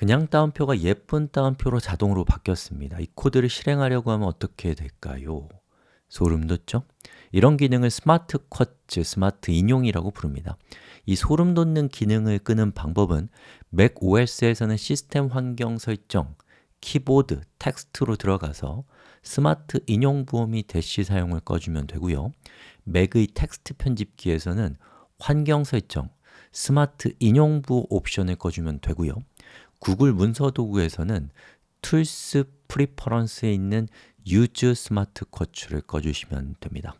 그냥 따옴표가 예쁜 따옴표로 자동으로 바뀌었습니다. 이 코드를 실행하려고 하면 어떻게 될까요? 소름 돋죠? 이런 기능을 smart quotes, 스마트 인용이라고 부릅니다. 이 소름 돋는 기능을 끄는 방법은 Mac OS에서는 시스템 환경 설정, 키보드, 텍스트로 들어가서 스마트 인용 부호 및 대시 사용을 꺼주면 되고요. 맥의 텍스트 편집기에서는 환경 설정, 스마트 인용 부호 옵션을 꺼주면 되고요. 구글 문서 도구에서는 Tools Preference에 있는 Use Smart Quote를 꺼주시면 됩니다.